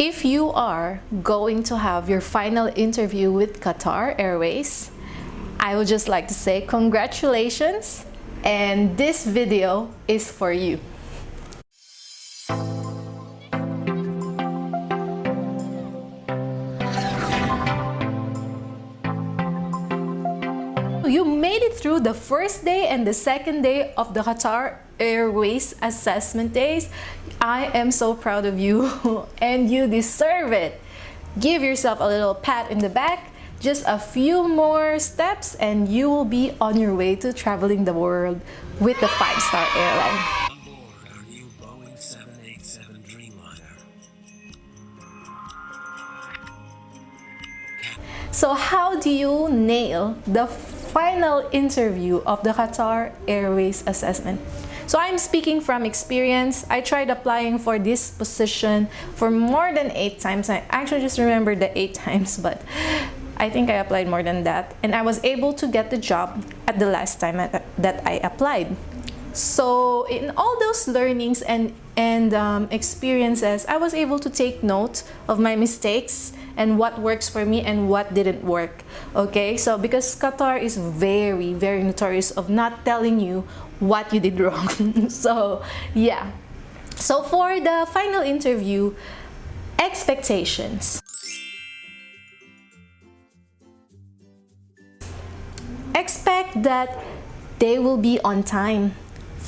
If you are going to have your final interview with Qatar Airways, I would just like to say congratulations and this video is for you. Made it through the first day and the second day of the Qatar Airways assessment days. I am so proud of you and you deserve it. Give yourself a little pat in the back. Just a few more steps and you will be on your way to traveling the world with the five-star airline. Aboard our new Boeing 787 Dreamliner. So how do you nail the final interview of the Qatar Airways assessment? So I'm speaking from experience. I tried applying for this position for more than eight times. I actually just remember the eight times, but I think I applied more than that. And I was able to get the job at the last time that I applied. So in all those learnings and, and um, experiences, I was able to take note of my mistakes and what works for me and what didn't work. Okay, so because Qatar is very, very notorious of not telling you what you did wrong. so yeah. So for the final interview, expectations. Expect that they will be on time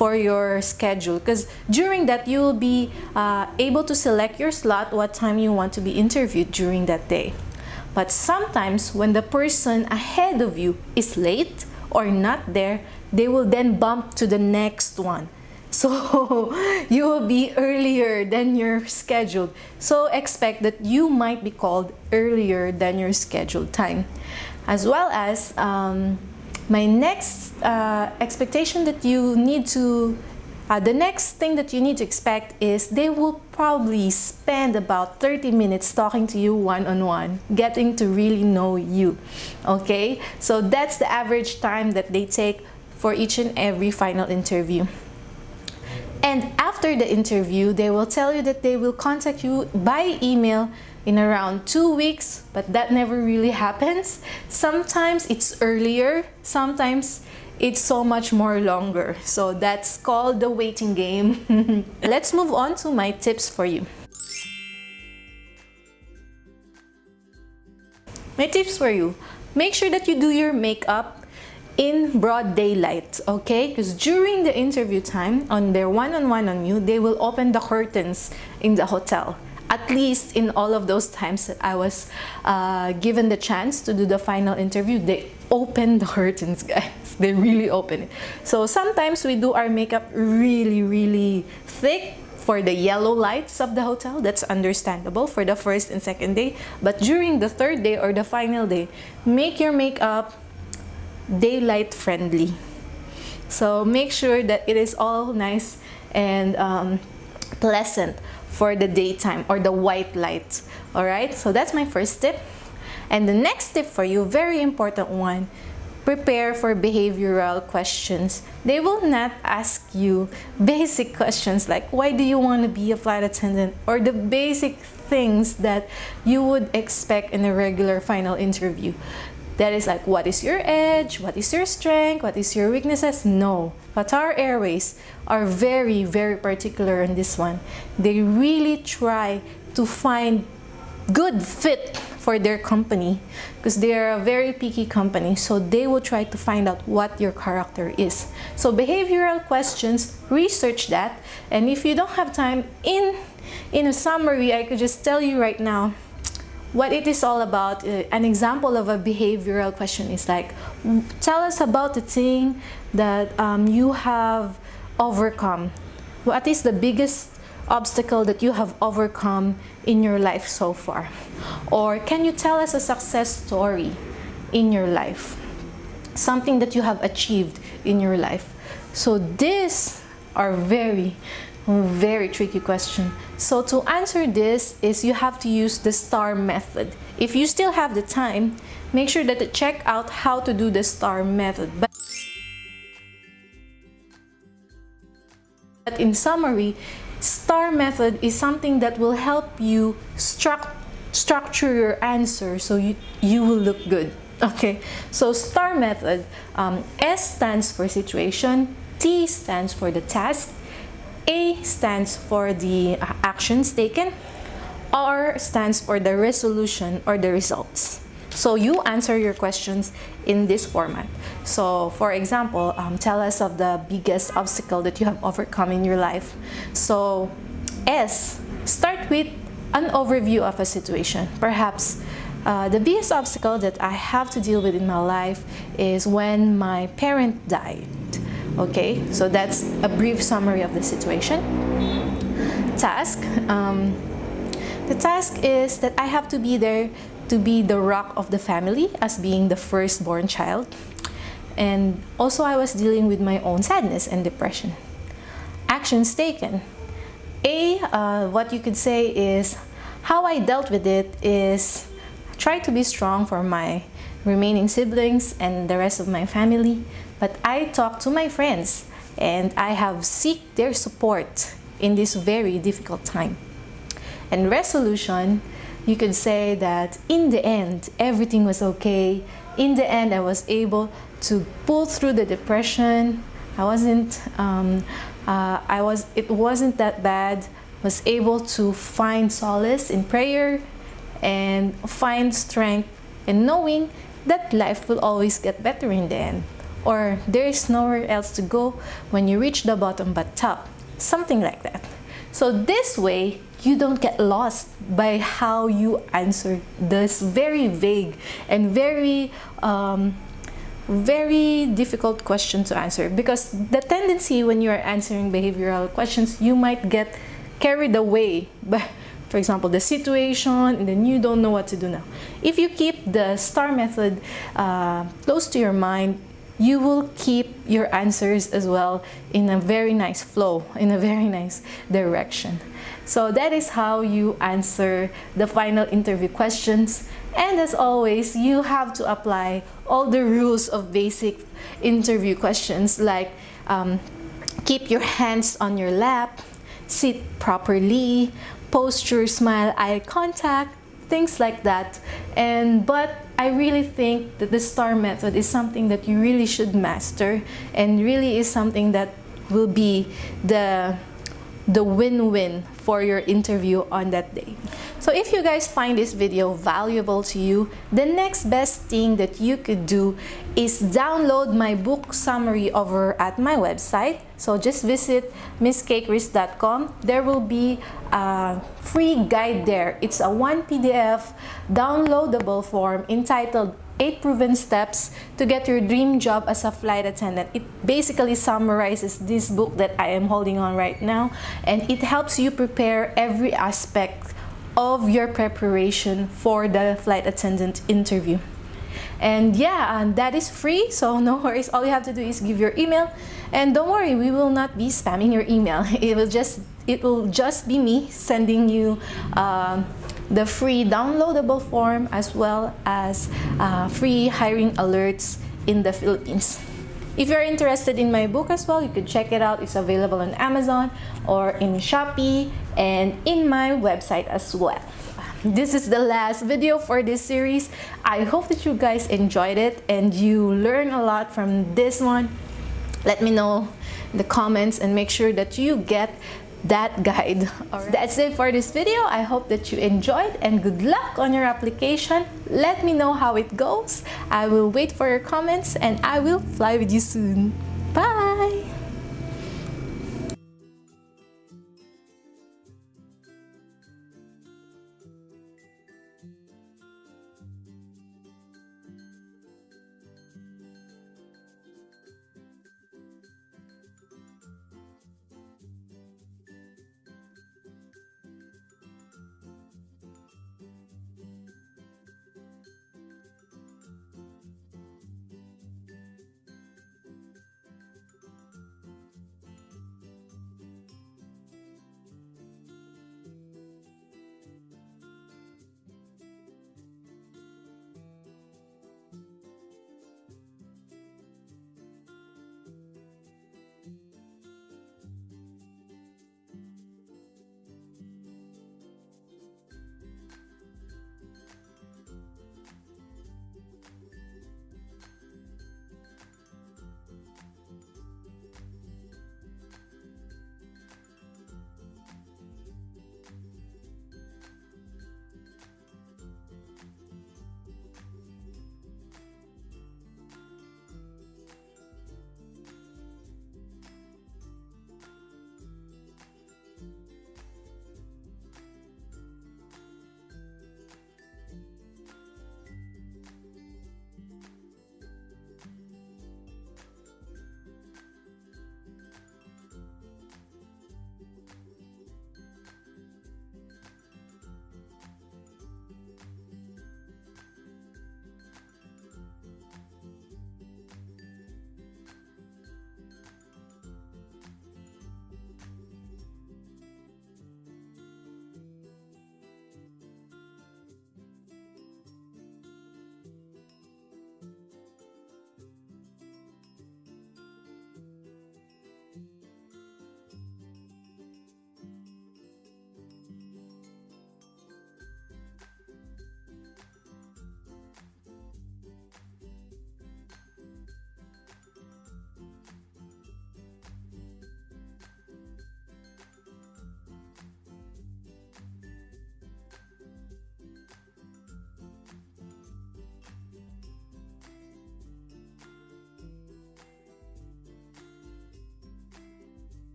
for your schedule. Because during that you will be uh, able to select your slot what time you want to be interviewed during that day. But sometimes when the person ahead of you is late or not there they will then bump to the next one. So you will be earlier than your scheduled so expect that you might be called earlier than your scheduled time. As well as um, my next uh, expectation that you need to uh, the next thing that you need to expect is they will probably spend about 30 minutes talking to you one-on-one, -on -one, getting to really know you, okay? So that's the average time that they take for each and every final interview. And after the interview, they will tell you that they will contact you by email in around two weeks, but that never really happens. Sometimes it's earlier, sometimes it's so much more longer. So that's called the waiting game. Let's move on to my tips for you. My tips for you. Make sure that you do your makeup in broad daylight, okay? Because during the interview time, on their one-on-one -on, -one on you, they will open the curtains in the hotel at least in all of those times that I was uh, given the chance to do the final interview, they opened the curtains, guys. They really open it. So sometimes we do our makeup really, really thick for the yellow lights of the hotel. That's understandable for the first and second day. But during the third day or the final day, make your makeup daylight friendly. So make sure that it is all nice and um, pleasant for the daytime or the white light. All right? So that's my first tip. And the next tip for you very important one prepare for behavioral questions. They will not ask you basic questions like why do you want to be a flight attendant? or the basic things that you would expect in a regular final interview that is like, what is your edge? What is your strength? What is your weaknesses? No. Qatar Airways are very, very particular on this one. They really try to find good fit for their company because they are a very picky company so they will try to find out what your character is so behavioral questions research that and if you don't have time in in a summary i could just tell you right now what it is all about, uh, an example of a behavioral question is like, tell us about the thing that um, you have overcome. What is the biggest obstacle that you have overcome in your life so far? Or can you tell us a success story in your life? Something that you have achieved in your life. So these are very very tricky question. So to answer this is you have to use the STAR method. If you still have the time, make sure that you check out how to do the STAR method. But in summary, STAR method is something that will help you struct structure your answer so you, you will look good. Okay, so STAR method, um, S stands for situation, T stands for the task, A stands for the uh, actions taken, R stands for the resolution or the results. So you answer your questions in this format. So for example, um, tell us of the biggest obstacle that you have overcome in your life. So S, start with an overview of a situation. Perhaps uh, the biggest obstacle that I have to deal with in my life is when my parent died. Okay, so that's a brief summary of the situation. Task. Um, the task is that I have to be there to be the rock of the family as being the firstborn child. And also I was dealing with my own sadness and depression. Actions taken. A, uh, what you could say is, how I dealt with it is try to be strong for my remaining siblings and the rest of my family. But I talk to my friends and I have seek their support in this very difficult time. And resolution, you could say that in the end, everything was okay. In the end, I was able to pull through the depression. I wasn't, um, uh, I was, it wasn't that bad. Was able to find solace in prayer and find strength in knowing that life will always get better in the end. Or there is nowhere else to go when you reach the bottom but top. Something like that. So this way, you don't get lost by how you answer this very vague and very um, very difficult question to answer because the tendency when you are answering behavioral questions you might get carried away by for example the situation and then you don't know what to do now if you keep the star method uh, close to your mind you will keep your answers as well in a very nice flow, in a very nice direction. So that is how you answer the final interview questions. And as always, you have to apply all the rules of basic interview questions like um, keep your hands on your lap, sit properly, posture, smile, eye contact, things like that. And But I really think that the STAR method is something that you really should master and really is something that will be the the win-win for your interview on that day. So if you guys find this video valuable to you, the next best thing that you could do is download my book summary over at my website. So just visit misskchris.com. There will be a free guide there. It's a one PDF downloadable form entitled 8 proven steps to get your dream job as a flight attendant. It basically summarizes this book that I am holding on right now and it helps you prepare every aspect of your preparation for the flight attendant interview. And yeah, and that is free, so no worries. All you have to do is give your email, and don't worry, we will not be spamming your email. It will just it will just be me sending you um, the free downloadable form as well as uh, free hiring alerts in the Philippines. If you're interested in my book as well, you can check it out. It's available on Amazon or in Shopee and in my website as well. This is the last video for this series. I hope that you guys enjoyed it and you learn a lot from this one. Let me know in the comments and make sure that you get that guide. Right. That's it for this video. I hope that you enjoyed and good luck on your application. Let me know how it goes. I will wait for your comments and I will fly with you soon.